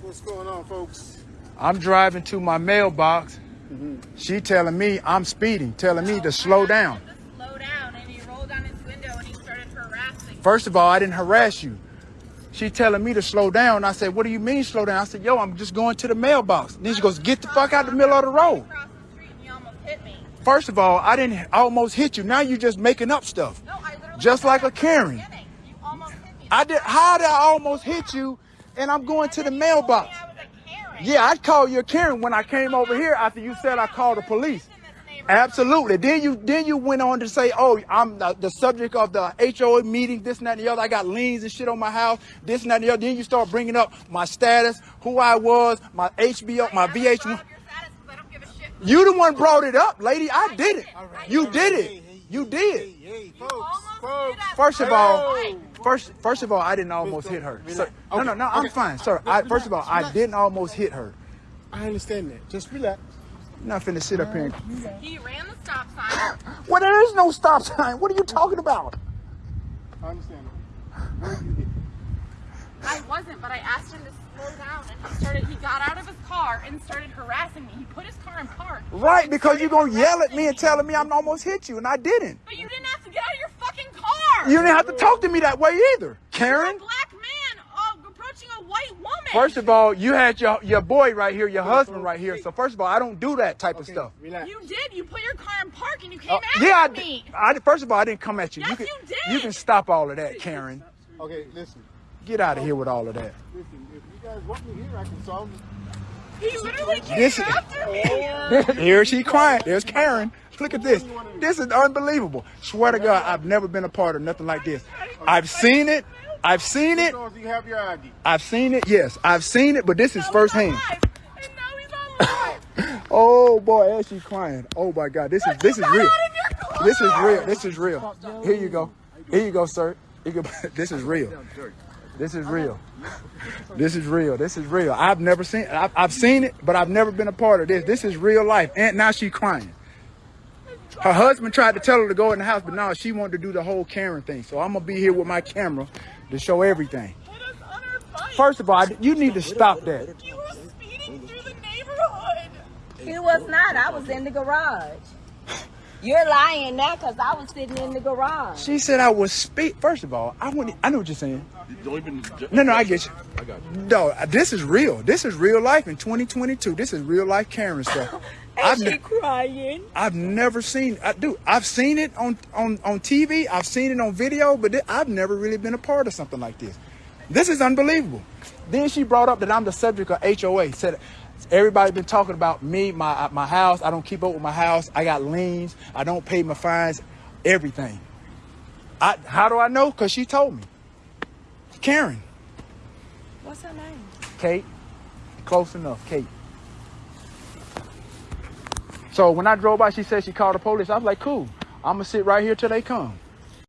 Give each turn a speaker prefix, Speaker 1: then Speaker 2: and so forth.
Speaker 1: What's going on, folks?
Speaker 2: I'm driving to my mailbox. Mm-hmm. She telling me I'm speeding, telling me to slow oh, down.
Speaker 3: Slow down, and he rolled down his window and he started harassing.
Speaker 2: First of all, I didn't harass you. She telling me to slow down. I said, what do you mean slow down? I said, yo, I'm just going to the mailbox. Then she goes, get the fuck out of the middle of the road.
Speaker 3: Across the street, and he almost hit me.
Speaker 2: First of all, I didn't I almost hit you. Now you're just making up stuff.
Speaker 3: No, I literally
Speaker 2: Just like a Karen.
Speaker 3: You almost hit me.
Speaker 2: I did how did I almost hit you and I'm going to the
Speaker 3: And then you told me
Speaker 2: mailbox?
Speaker 3: I was a Karen.
Speaker 2: Yeah, I called call you a Karen when I came over here after you said I called the police.
Speaker 3: In this neighborhood.
Speaker 2: Absolutely. Then you then you went on to say, "Oh, I'm the, the subject of the HOA meeting. This and that and the other. I got liens and shit on my house. This and that and the other." Then you start bringing up my status, who I was, my HBO, my
Speaker 3: I never brought
Speaker 2: VH1.
Speaker 3: up your status 'cause I don't give a shit.
Speaker 2: You the one brought it up, lady. I did it. You did it.
Speaker 1: Hey,
Speaker 2: You did.
Speaker 1: Hey, hey, folks,
Speaker 3: almost
Speaker 1: folks.
Speaker 2: First of all, first first of all, I didn't almost hit her. Sir, no, no, no. I'm
Speaker 1: Okay.
Speaker 2: fine, sir. I, first of all, I didn't almost hit her.
Speaker 1: I understand that. Just relax.
Speaker 2: I'm not finna sit up here. And,
Speaker 3: He ran the stop sign.
Speaker 2: well, there is no stop sign. What are you talking about?
Speaker 1: I understand that. Where you hit?
Speaker 3: I wasn't, but I asked him to slow down, and he started. He got out of his car and started harassing me. He put his car in park.
Speaker 2: Right, because you're gonna yell at me and telling me I'm almost hit you, and I didn't.
Speaker 3: But you didn't have to get out of your fucking car.
Speaker 2: You didn't have to talk to me that way either,
Speaker 3: You're a
Speaker 2: Karen.
Speaker 3: black man uh, approaching a white woman.
Speaker 2: First of all, you had your your boy right here, your husband right here. So first of all, I don't do that type of stuff.
Speaker 1: relax.
Speaker 3: you did. You put your car in park and you came
Speaker 2: Uh,
Speaker 3: after
Speaker 2: yeah, I,
Speaker 3: me.
Speaker 2: did- I first of all, I didn't come at you.
Speaker 3: Yes,
Speaker 2: you can
Speaker 3: you did.
Speaker 2: you can stop all of that, Karen.
Speaker 1: Okay, listen.
Speaker 2: Get out of here with all of that.
Speaker 1: Listen, if you guys want me here, I can solve it.
Speaker 3: He literally came
Speaker 2: This-
Speaker 3: after me.
Speaker 2: Here she crying. There's Karen. Look at this. This is unbelievable. Swear to God, I've never been a part of nothing like this. I've seen it. I've seen it.
Speaker 1: So if you have your ID.
Speaker 2: I've seen it. Yes, I've seen it, but this is firsthand.
Speaker 3: Now he's on live. And now he's on live.
Speaker 2: Oh boy, as she's crying. Oh my God, this is this is real.
Speaker 3: out of your car.
Speaker 2: This is real. This is real. Here you go. Here you go, sir. This is real. This is real. This is real. This is real. I've never seen. I've, I've seen it, but I've never been a part of this. This is real life. And now she's crying. Her husband tried to tell her to go in the house, but now she wanted to do the whole Karen thing. So I'm gonna be here with my camera to show everything.
Speaker 3: Hit us on our bike.
Speaker 2: First of all, you need to stop that.
Speaker 3: You were speeding through the neighborhood.
Speaker 4: He was not. I was in the garage. You're lying now because I was sitting in the garage.
Speaker 2: She said I was speak. First of all, I wouldn't. I know what you're saying.
Speaker 5: Don't even.
Speaker 2: No, no, I get you.
Speaker 5: I got you.
Speaker 2: No, uh, this is real. This is real life in 2022. This is real life Karen stuff. I've,
Speaker 4: And she crying.
Speaker 2: I've never seen. I do. I've seen it on on on TV. I've seen it on video, but thi- I've never really been a part of something like this. This is unbelievable. Then she brought up that I'm the subject of HOA. Said everybody been talking about me, my uh, my house. I don't keep up with my house. I got liens. I don't pay my fines. Everything. I how do I know? Cause she told me. Karen,
Speaker 4: What's her name?
Speaker 2: Kate, close enough, Kate. So when I drove by, she said she called the police. I was like, cool. I'm gonna sit right here till they come.